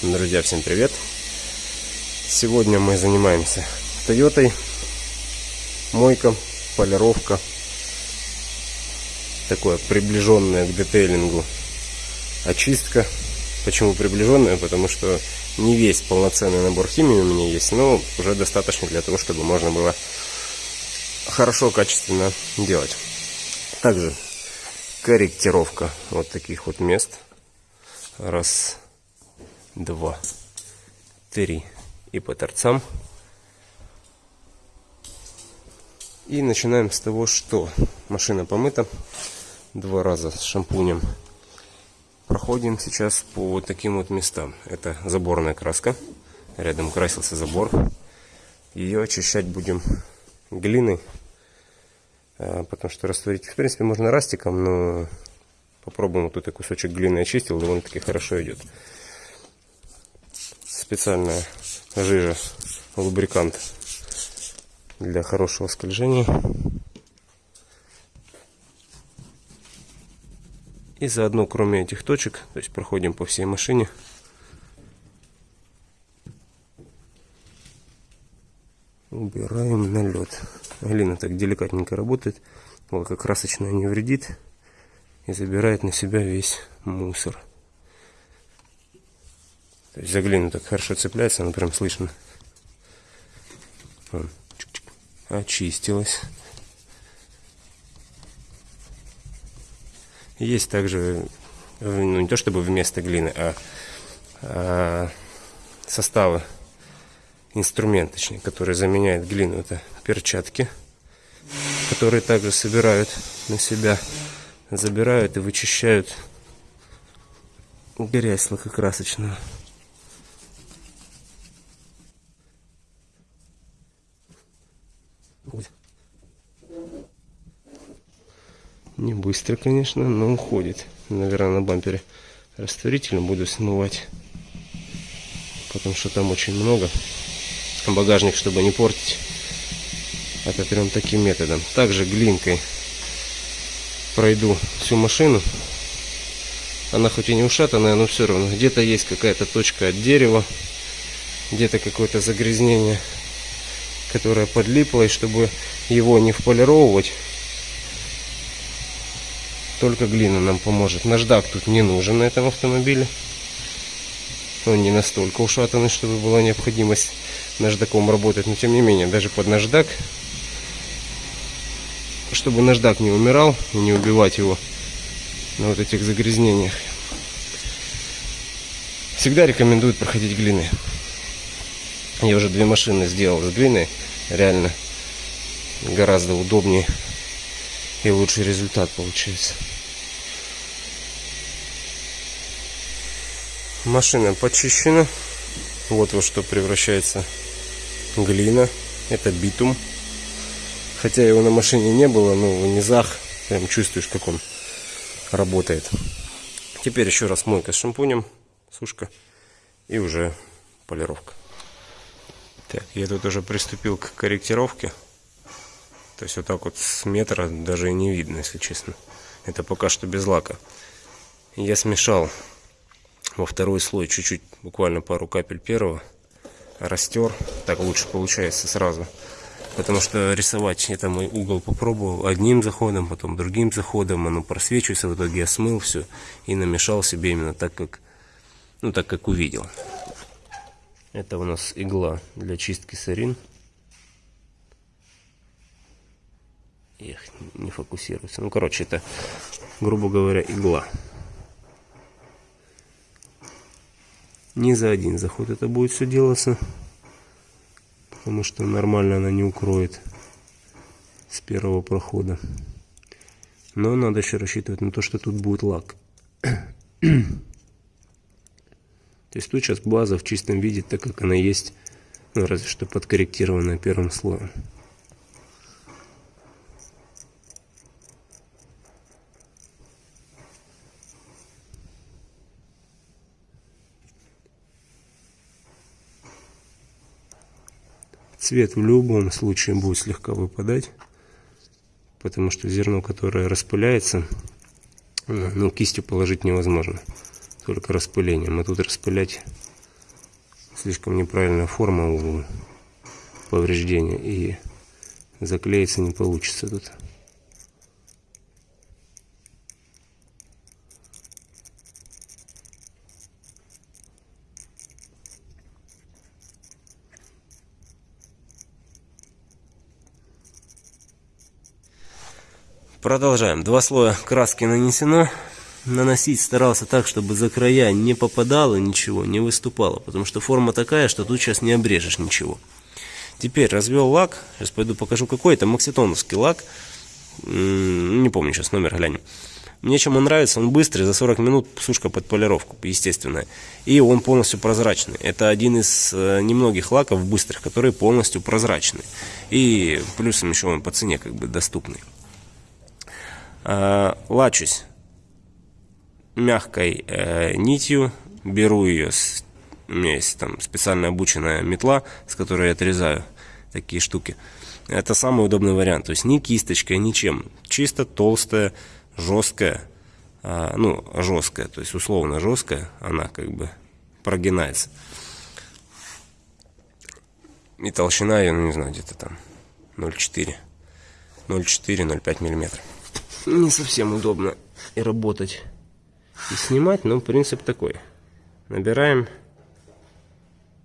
Друзья, всем привет! Сегодня мы занимаемся Тойотой, мойка, полировка, такое приближенное к детейлингу очистка. Почему приближенная? Потому что не весь полноценный набор химии у меня есть, но уже достаточно для того, чтобы можно было хорошо, качественно делать. Также корректировка вот таких вот мест. Раз, два, три. И по торцам. И начинаем с того, что машина помыта два раза с шампунем. Проходим сейчас по вот таким вот местам. Это заборная краска. Рядом красился забор. Ее очищать будем глиной а, потому что растворить, в принципе, можно растиком, но попробуем. Вот я кусочек глины очистил, довольно-таки хорошо идет. Специальная жижа, лубрикант для хорошего скольжения. И заодно, кроме этих точек, то есть проходим по всей машине, убираем налет. Глина так деликатненько работает, красочная не вредит и забирает на себя весь мусор. То есть за глину так хорошо цепляется, она прям слышно. Очистилась. Есть также, ну не то чтобы вместо глины, а, а составы инструмент, точнее, который заменяет глину. Это перчатки, которые также собирают на себя, забирают и вычищают грязь лакокрасочную. Не быстро, конечно, но уходит. Наверное, на бампере растворителем буду смывать. Потому что там очень много багажник, чтобы не портить. Это прям таким методом. Также глинкой пройду всю машину. Она хоть и не ушатанная, но все равно. Где-то есть какая-то точка от дерева, где-то какое-то загрязнение, которое подлипло, и чтобы его не вполировывать, только глина нам поможет. Наждак тут не нужен на этом автомобиле. Он не настолько ушатанный, чтобы была необходимость наждаком работать, но тем не менее, даже под наждак, чтобы наждак не умирал и не убивать его на вот этих загрязнениях, всегда рекомендуют проходить глины. Я уже две машины сделал с глиной, реально гораздо удобнее и лучший результат получается. Машина почищена. Вот во что превращается глина, это битум. Хотя его на машине не было, но в низах прям чувствуешь, как он работает. Теперь еще раз мойка с шампунем, сушка и уже полировка. Так, я тут уже приступил к корректировке. То есть вот так вот с метра даже и не видно, если честно. Это пока что без лака. Я смешал во второй слой чуть-чуть, буквально пару капель первого растер. Так лучше получается сразу. Потому что рисовать это мой угол попробовал одним заходом, потом другим заходом. Оно просвечивается, в итоге я смыл все и намешал себе именно так, как, ну, так, как увидел. Это у нас игла для чистки сарин. Эх, не фокусируется. Ну, короче, это, грубо говоря, игла. Не за один заход это будет все делаться. Потому что нормально она не укроет с первого прохода. Но надо еще рассчитывать на то, что тут будет лак. То есть тут сейчас база в чистом виде, так как она есть, ну, разве что подкорректированная первым слоем. Цвет в любом случае будет слегка выпадать, потому что зерно, которое распыляется, ну, кистью положить невозможно, только распылением. А тут распылять слишком неправильная форма у повреждения и заклеиться не получится тут. Продолжаем. Два слоя краски нанесено. Наносить старался так, чтобы за края не попадало ничего, не выступало. Потому что форма такая, что тут сейчас не обрежешь ничего. Теперь развел лак. Сейчас пойду покажу какой. Это макситоновский лак. Не помню сейчас номер, глянем. Мне чем он нравится, он быстрый, за 40 минут сушка под полировку, естественная. И он полностью прозрачный. Это один из э, немногих лаков быстрых, которые полностью прозрачны. И плюсом еще он по цене как бы доступный. Э, лачусь мягкой э, нитью, беру ее, с, у меня есть там специально обученная метла, с которой я отрезаю такие штуки. Это самый удобный вариант, то есть ни кисточкой, ничем, чисто толстая, жесткая, э, ну жесткая, то есть условно жесткая, она как бы прогинается. И толщина ее, ну не знаю, где-то там 0,4, 0,4-0,5 миллиметров не совсем удобно и работать, и снимать, но принцип такой. Набираем,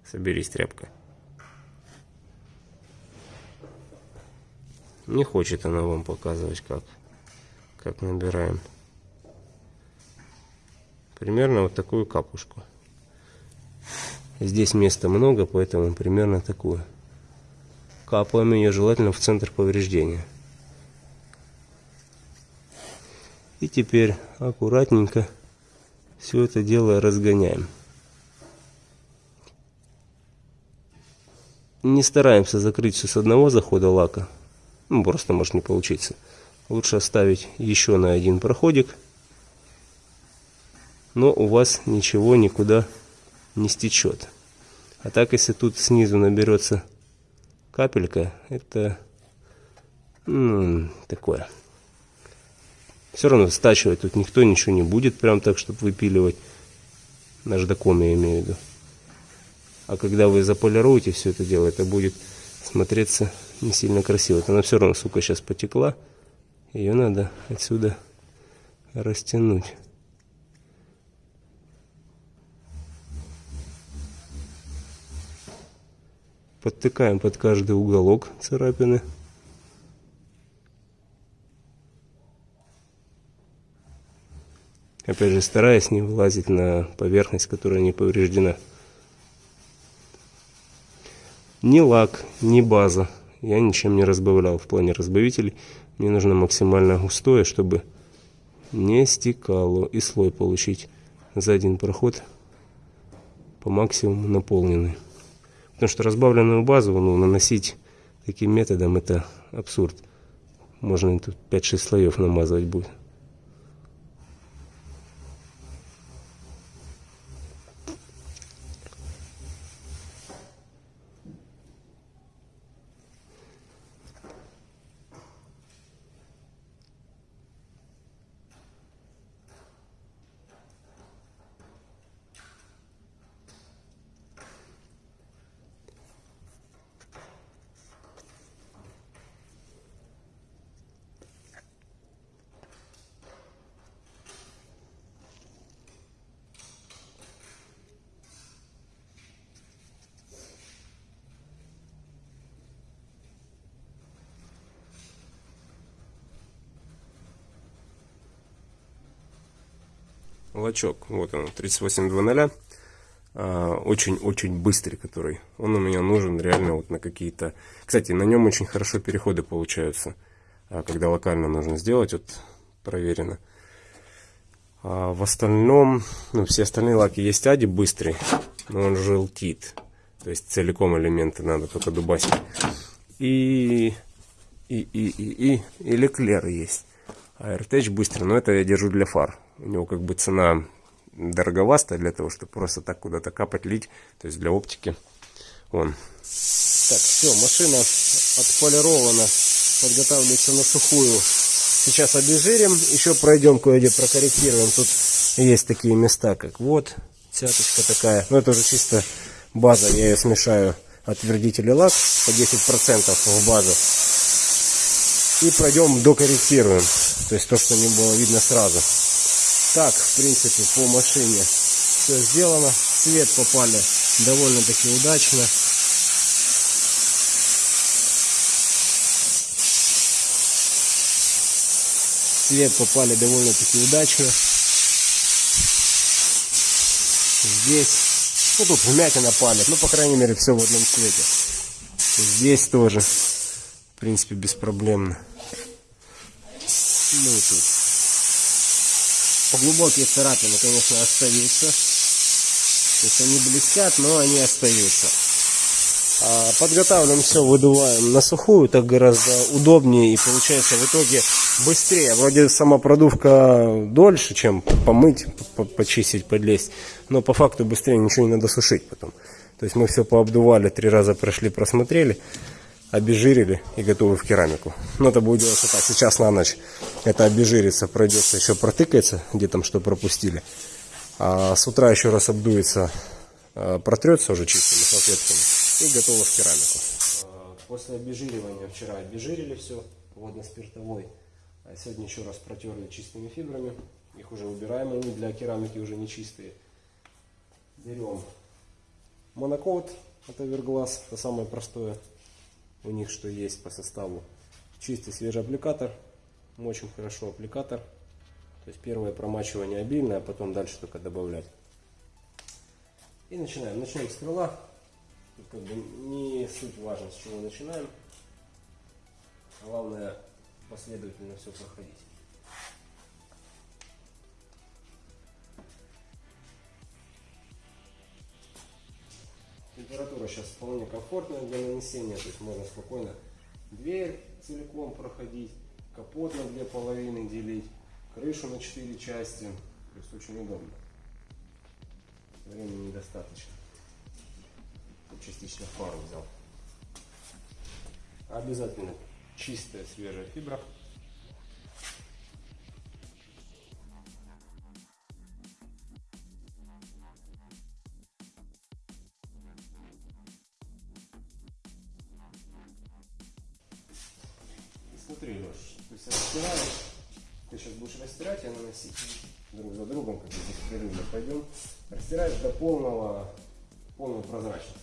соберись, тряпка. Не хочет она вам показывать, как, как набираем. Примерно вот такую капушку. Здесь места много, поэтому примерно такую. Капаем ее желательно в центр повреждения. И теперь аккуратненько все это дело разгоняем. Не стараемся закрыть все с одного захода лака. Ну, просто может не получиться. Лучше оставить еще на один проходик. Но у вас ничего никуда не стечет. А так, если тут снизу наберется капелька, это ну, такое. Все равно стачивать тут никто ничего не будет, прям так, чтобы выпиливать. Наждаком я имею в виду. А когда вы заполируете все это дело, это будет смотреться не сильно красиво. Вот она все равно, сука, сейчас потекла. Ее надо отсюда растянуть. Подтыкаем под каждый уголок царапины. Опять же, стараясь не вылазить на поверхность, которая не повреждена. Ни лак, ни база я ничем не разбавлял в плане разбавителей. Мне нужно максимально густое, чтобы не стекало и слой получить за один проход по максимуму наполненный. Потому что разбавленную базу ну, наносить таким методом это абсурд. Можно тут 5-6 слоев намазывать будет. Лачок. Вот он, 3800. Очень-очень быстрый, который. Он у меня нужен реально вот на какие-то... Кстати, на нем очень хорошо переходы получаются. А, когда локально нужно сделать, вот проверено. А в остальном, ну, все остальные лаки есть ади быстрый, но он желтит. То есть целиком элементы надо только дубасить. И, и, и, и, и, и леклер есть. А RTH быстрый, но это я держу для фар. У него как бы цена дороговастая для того, чтобы просто так куда-то капать, лить. То есть для оптики. Вон. Так, все, машина отполирована. Подготавливается на сухую. Сейчас обезжирим. Еще пройдем кое-где прокорректируем. Тут есть такие места, как вот. Цяточка такая. Но это уже чисто база, я ее смешаю отвердитель и лак по 10% в базу. И пройдем, докорректируем. То есть то, что не было видно сразу. Так, в принципе, по машине все сделано. Цвет попали довольно-таки удачно. Цвет попали довольно-таки удачно. Здесь, ну тут вмятина палит, ну по крайней мере все в одном цвете. Здесь тоже, в принципе, беспроблемно. Ну и тут. Глубокие царапины, конечно, остаются. То есть они блестят, но они остаются. А подготавливаем все, выдуваем на сухую, так гораздо удобнее и получается в итоге быстрее. Вроде сама продувка дольше, чем помыть, почистить, подлезть, но по факту быстрее ничего не надо сушить потом. То есть мы все пообдували, три раза прошли, просмотрели, обезжирили и готовы в керамику. Но это будет делаться так, сейчас на ночь это обезжирится, пройдется, еще протыкается, где там что пропустили. А с утра еще раз обдуется, а, протрется уже чистыми салфетками и готово в керамику. А, после обезжиривания вчера обезжирили все водно-спиртовой. А сегодня еще раз протерли чистыми фибрами. Их уже убираем, они для керамики уже не чистые. Берем монокод, это верглаз, это самое простое у них, что есть по составу. Чистый свежий аппликатор, мочим хорошо аппликатор. То есть первое промачивание обильное, а потом дальше только добавлять. И начинаем. Начнем с крыла. Как бы не суть важно, с чего начинаем. Главное последовательно все проходить. Температура сейчас вполне комфортная для нанесения, то есть можно спокойно дверь целиком проходить, капот на две половины делить крышу на 4 части. То есть очень удобно. Времени недостаточно. Частично фару взял. Обязательно чистая свежая фибра. Леш, то есть растираешь ты сейчас будешь растирать и наносить друг за другом, как здесь перерывно пойдем. Растираешь до полного, полной прозрачности.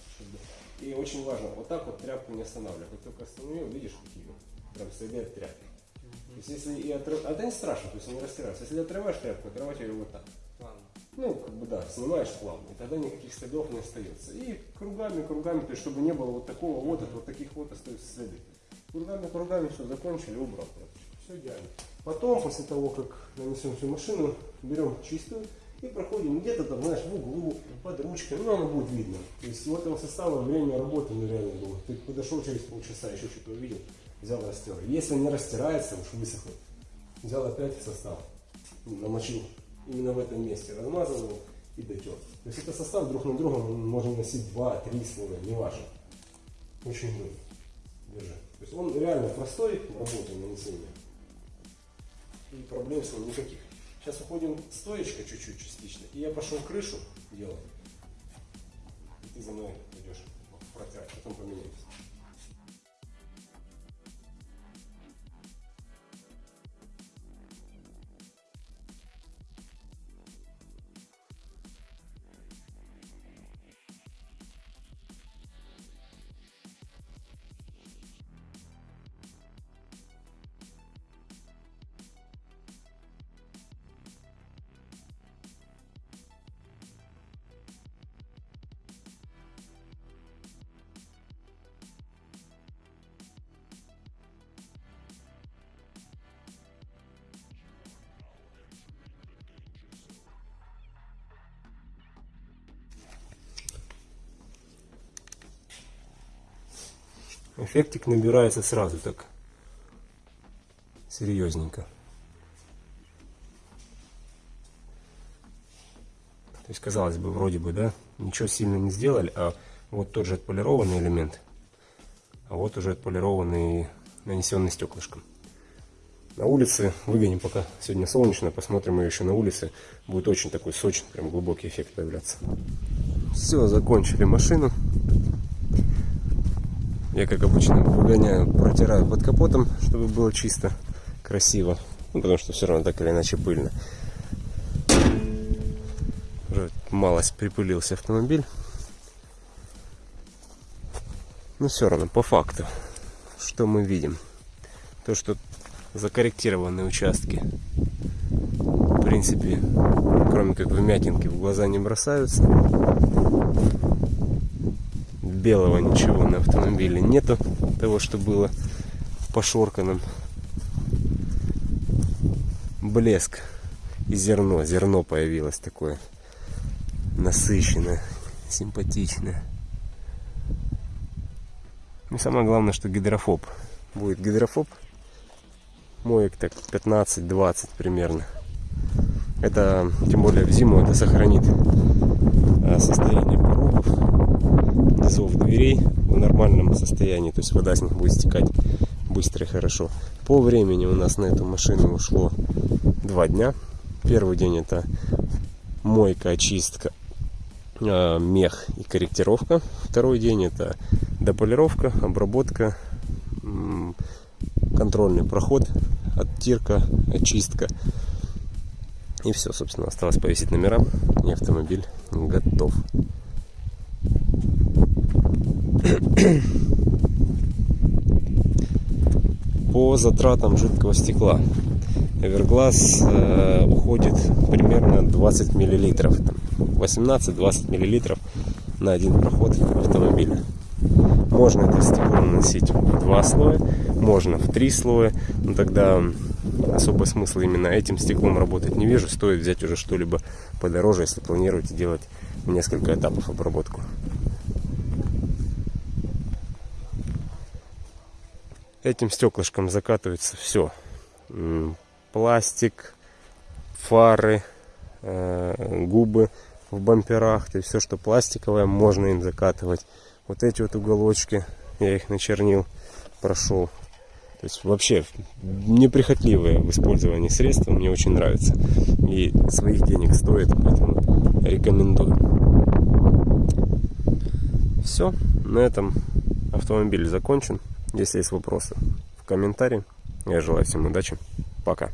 И очень важно, вот так вот тряпку не останавливай. Как только остановил, видишь, какие прям следы от тряпки. То есть если и отрыв... А это не страшно, то есть не растирается. Если отрываешь тряпку, отрывать ее вот так. Плавно. Ну, как бы да, снимаешь плавно, и тогда никаких следов не остается. И кругами, кругами, то есть чтобы не было вот такого вот, вот таких вот остаются следы. Кругами, кругами, все, закончили, убрал. Все идеально. Потом, после того, как нанесем всю машину, берем чистую и проходим где-то там, знаешь, в углу, под ручкой, ну, оно будет видно. То есть у этого состава время работы нереально было. Ты подошел через полчаса, еще что-то увидел, взял, растер. Если не растирается, уж высохнет, взял опять состав, намочил именно в этом месте, размазал его и дотер. То есть это состав друг на другом можно носить 2-3 слоя, неважно. Очень удобно. Держи. То есть он реально простой работа нанесения и проблем с ним никаких. Сейчас уходим стоечка чуть-чуть частично, и я пошел крышу делать. И ты за мной идешь протяг, потом поменяемся. Эффектик набирается сразу так серьезненько. То есть, казалось бы, вроде бы, да, ничего сильно не сделали, а вот тот же отполированный элемент, а вот уже отполированный, нанесенный стеклышком. На улице выгоним пока сегодня солнечно, посмотрим ее еще на улице. Будет очень такой сочный, прям глубокий эффект появляться. Все, закончили машину. Я, как обычно, выгоняю, протираю под капотом, чтобы было чисто, красиво. Ну, потому что все равно так или иначе пыльно. Уже малость припылился автомобиль. Но все равно, по факту, что мы видим? То, что закорректированные участки, в принципе, кроме как вмятинки, в глаза не бросаются. Белого ничего на автомобиле нету, того, что было пошорканным. Блеск и зерно, зерно появилось такое насыщенное, симпатичное. И самое главное, что гидрофоб. Будет гидрофоб. Моек так 15-20 примерно. Это, тем более в зиму, это сохранит э, состояние низов дверей в нормальном состоянии. То есть вода с них будет стекать быстро и хорошо. По времени у нас на эту машину ушло два дня. Первый день это мойка, очистка, э, мех и корректировка. Второй день это дополировка, обработка, контрольный проход, оттирка, очистка. И все, собственно, осталось повесить номера, и автомобиль готов. По затратам жидкого стекла. Everglass э, уходит примерно 20 миллилитров, 18-20 миллилитров на один проход автомобиля. Можно это стекло наносить в два слоя, можно в три слоя, но тогда особо смысла именно этим стеклом работать не вижу. Стоит взять уже что-либо подороже, если планируете делать несколько этапов обработку. Этим стеклышком закатывается все. Пластик, фары, э, губы в бамперах, то есть все, что пластиковое, можно им закатывать. Вот эти вот уголочки, я их начернил, прошел. То есть вообще неприхотливое в использовании средства, мне очень нравится. И своих денег стоит, поэтому рекомендую. Все, на этом автомобиль закончен. Если есть вопросы, в комментарии. Я желаю всем удачи. Пока.